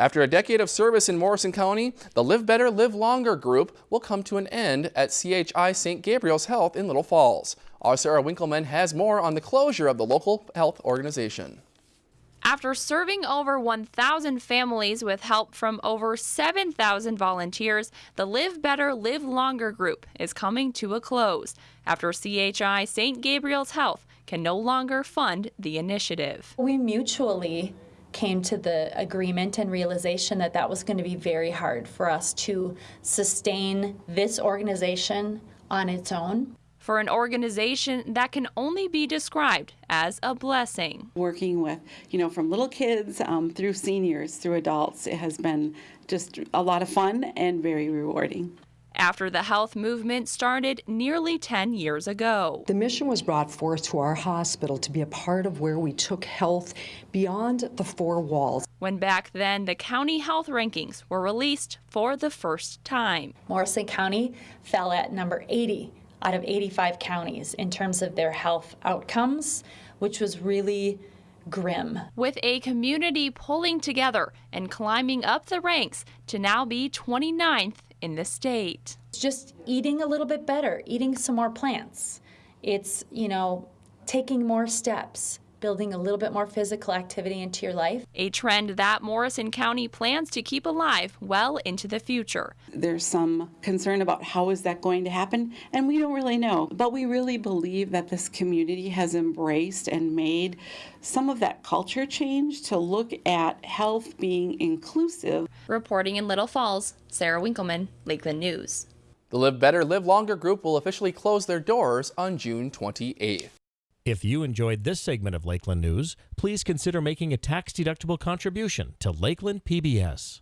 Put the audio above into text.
After a decade of service in Morrison County, the Live Better, Live Longer group will come to an end at CHI St. Gabriel's Health in Little Falls. Our Sarah Winkleman has more on the closure of the local health organization. After serving over 1,000 families with help from over 7,000 volunteers, the Live Better, Live Longer group is coming to a close after CHI St. Gabriel's Health can no longer fund the initiative. We mutually came to the agreement and realization that that was going to be very hard for us to sustain this organization on its own. For an organization that can only be described as a blessing. Working with, you know, from little kids um, through seniors, through adults, it has been just a lot of fun and very rewarding after the health movement started nearly 10 years ago. The mission was brought forth to our hospital to be a part of where we took health beyond the four walls. When back then the county health rankings were released for the first time. Morrison County fell at number 80 out of 85 counties in terms of their health outcomes, which was really grim. With a community pulling together and climbing up the ranks to now be 29th in the state. Just eating a little bit better, eating some more plants. It's, you know, taking more steps, building a little bit more physical activity into your life. A trend that Morrison County plans to keep alive well into the future. There's some concern about how is that going to happen, and we don't really know. But we really believe that this community has embraced and made some of that culture change to look at health being inclusive. Reporting in Little Falls, Sarah Winkleman, Lakeland News. The Live Better, Live Longer group will officially close their doors on June 28th. If you enjoyed this segment of Lakeland News, please consider making a tax-deductible contribution to Lakeland PBS.